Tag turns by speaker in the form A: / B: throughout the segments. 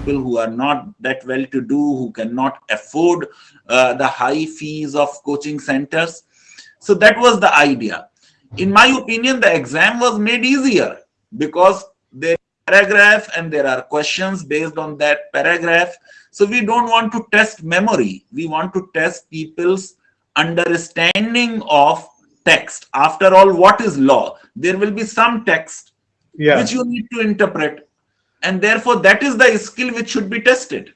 A: people who are not that well to do, who cannot afford uh, the high fees of coaching centers. So that was the idea. In my opinion, the exam was made easier because there paragraph and there are questions based on that paragraph. So we don't want to test memory. We want to test people's understanding of text. After all, what is law? There will be some text yeah. which you need to interpret. And therefore, that is the skill which should be tested.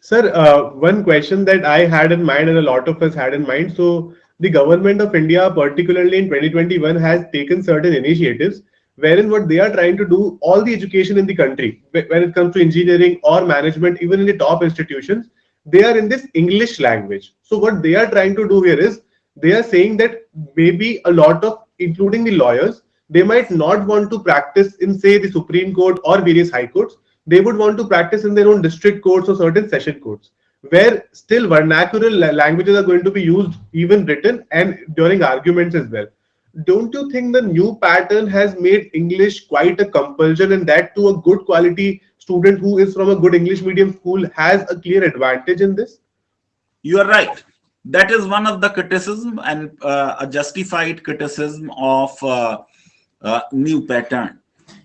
B: Sir, uh, one question that I had in mind and a lot of us had in mind. So the government of India, particularly in 2021, has taken certain initiatives wherein what they are trying to do, all the education in the country, when it comes to engineering or management, even in the top institutions, they are in this English language. So what they are trying to do here is they are saying that maybe a lot of, including the lawyers, they might not want to practice in say the Supreme Court or various high courts. They would want to practice in their own district courts or certain session courts where still vernacular languages are going to be used even written and during arguments as well. Don't you think the new pattern has made english quite a compulsion and that to a good quality student who is from a good english medium school has a clear advantage in this?
A: You are right. That is one of the criticism and uh, a justified criticism of uh, uh, new pattern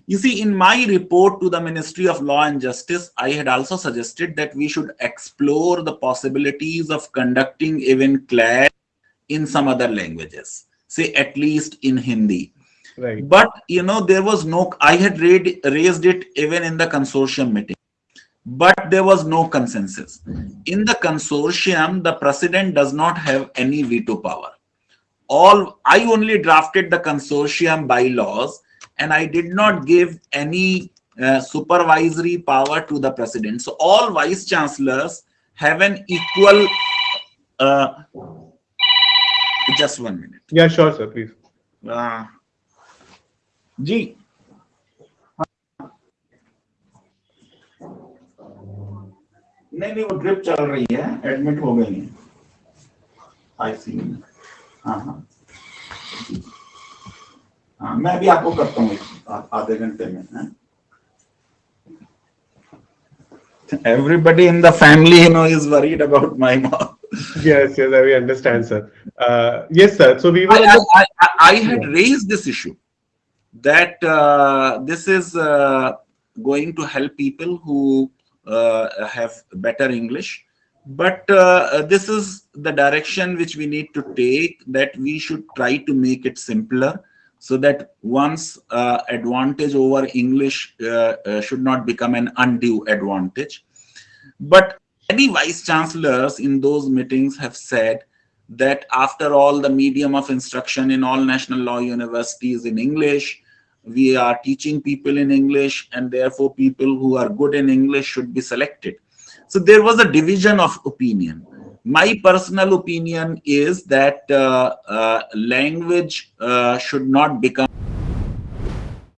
A: you see, in my report to the Ministry of Law and Justice, I had also suggested that we should explore the possibilities of conducting even CLAT in some other languages, say at least in Hindi. Right. But, you know, there was no, I had read, raised it even in the consortium meeting, but there was no consensus. In the consortium, the president does not have any veto power All, I only drafted the consortium bylaws and I did not give any uh, supervisory power to the president. So all vice chancellors have an equal. Uh, just one minute.
B: Yeah, sure, sir. Please.
A: Uh, जी नहीं नहीं वो drip चल रही है admit हो गई है आई सी हाँ हाँ हाँ मैं भी आपको करता हूँ आधे घंटे में everybody in the family you know is worried about my mom
B: yes yes we understand sir uh, yes sir so we were
A: I, I, I, I had raised this issue that uh, this is uh, going to help people who uh, have better english but uh, this is the direction which we need to take that we should try to make it simpler so that one's uh, advantage over English uh, uh, should not become an undue advantage. But many vice chancellors in those meetings have said that after all, the medium of instruction in all national law universities in English, we are teaching people in English, and therefore people who are good in English should be selected. So there was a division of opinion. My personal opinion is that uh, uh, language uh, should not become